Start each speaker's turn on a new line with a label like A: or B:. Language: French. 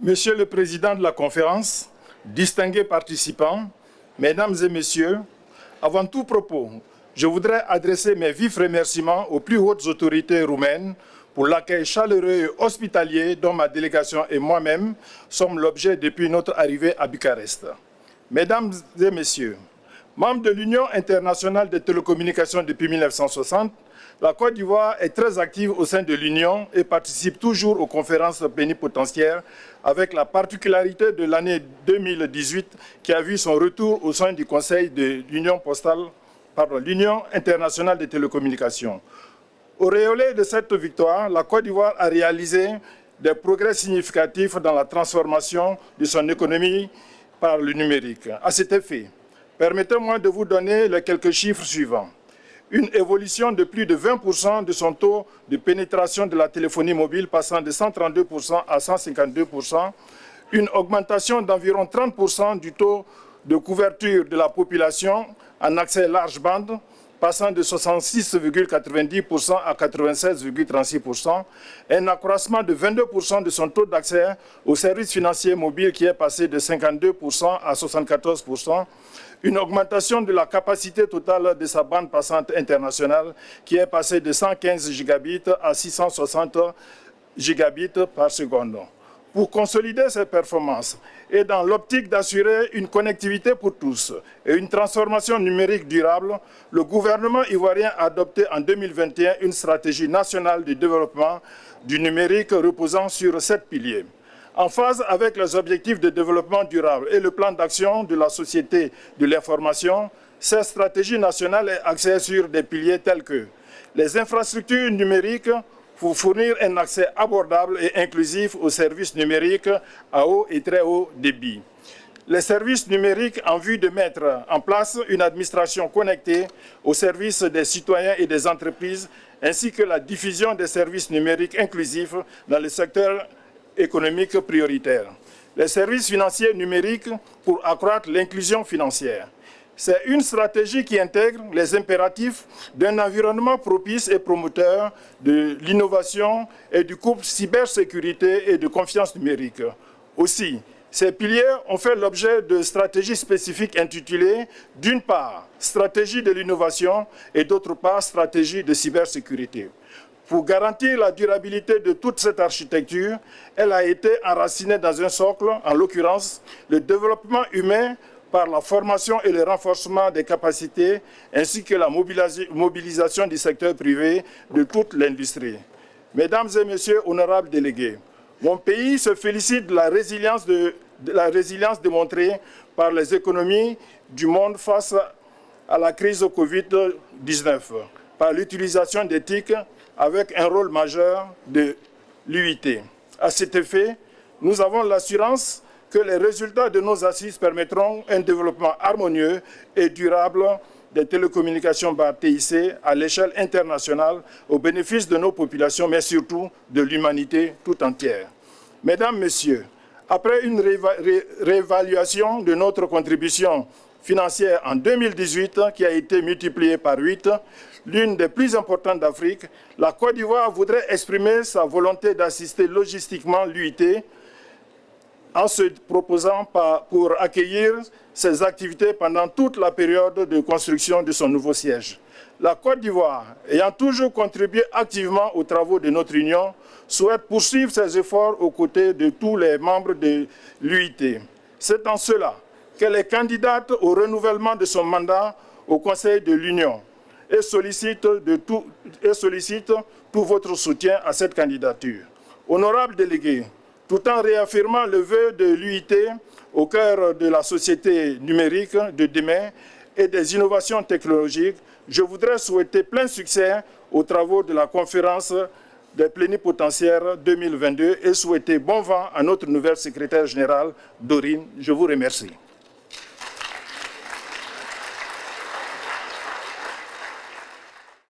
A: Monsieur le Président de la conférence, distingués participants, Mesdames et Messieurs, avant tout propos, je voudrais adresser mes vifs remerciements aux plus hautes autorités roumaines pour l'accueil chaleureux et hospitalier dont ma délégation et moi-même sommes l'objet depuis notre arrivée à Bucarest. Mesdames et Messieurs, membres de l'Union internationale des télécommunications depuis 1960, la Côte d'Ivoire est très active au sein de l'Union et participe toujours aux conférences plénipotentiaires avec la particularité de l'année 2018 qui a vu son retour au sein du Conseil de l'Union postale, pardon, l'Union internationale des télécommunications. Au réolé de cette victoire, la Côte d'Ivoire a réalisé des progrès significatifs dans la transformation de son économie par le numérique. À cet effet, permettez-moi de vous donner les quelques chiffres suivants. Une évolution de plus de 20% de son taux de pénétration de la téléphonie mobile passant de 132% à 152%, une augmentation d'environ 30% du taux de couverture de la population en accès large bande, passant de 66,90% à 96,36%, un accroissement de 22% de son taux d'accès aux services financiers mobiles qui est passé de 52% à 74%, une augmentation de la capacité totale de sa bande passante internationale qui est passée de 115 gigabits à 660 gigabits par seconde. Pour consolider ces performances et dans l'optique d'assurer une connectivité pour tous et une transformation numérique durable, le gouvernement ivoirien a adopté en 2021 une stratégie nationale de développement du numérique reposant sur sept piliers. En phase avec les objectifs de développement durable et le plan d'action de la société de l'information, cette stratégie nationale est axée sur des piliers tels que les infrastructures numériques pour fournir un accès abordable et inclusif aux services numériques à haut et très haut débit. Les services numériques en vue de mettre en place une administration connectée au service des citoyens et des entreprises, ainsi que la diffusion des services numériques inclusifs dans le secteur économiques prioritaires. Les services financiers numériques pour accroître l'inclusion financière. C'est une stratégie qui intègre les impératifs d'un environnement propice et promoteur de l'innovation et du couple cybersécurité et de confiance numérique. Aussi, ces piliers ont fait l'objet de stratégies spécifiques intitulées, d'une part, stratégie de l'innovation et d'autre part, stratégie de cybersécurité. Pour garantir la durabilité de toute cette architecture, elle a été enracinée dans un socle, en l'occurrence le développement humain par la formation et le renforcement des capacités, ainsi que la mobilisation du secteur privé de toute l'industrie. Mesdames et Messieurs, honorables délégués, mon pays se félicite de la résilience, démontrée par les économies du monde face à la crise Covid-19, par l'utilisation d'éthiques avec un rôle majeur de l'UIT. À cet effet, nous avons l'assurance que les résultats de nos assises permettront un développement harmonieux et durable des télécommunications par TIC à l'échelle internationale au bénéfice de nos populations, mais surtout de l'humanité tout entière. Mesdames, Messieurs, après une réévaluation de notre contribution financière en 2018 qui a été multipliée par 8, l'une des plus importantes d'Afrique, la Côte d'Ivoire voudrait exprimer sa volonté d'assister logistiquement l'UIT en se proposant pour accueillir ses activités pendant toute la période de construction de son nouveau siège. La Côte d'Ivoire, ayant toujours contribué activement aux travaux de notre Union, souhaite poursuivre ses efforts aux côtés de tous les membres de l'UIT. C'est en cela qu'elle est candidate au renouvellement de son mandat au Conseil de l'Union et sollicite, de et sollicite tout votre soutien à cette candidature. Honorable délégué, tout en réaffirmant le vœu de l'UIT au cœur de la société numérique de demain et des innovations technologiques, je voudrais souhaiter plein succès aux travaux de la conférence des plénipotentiaires 2022 et souhaiter bon vent à notre nouvelle secrétaire générale, Dorine. Je vous remercie.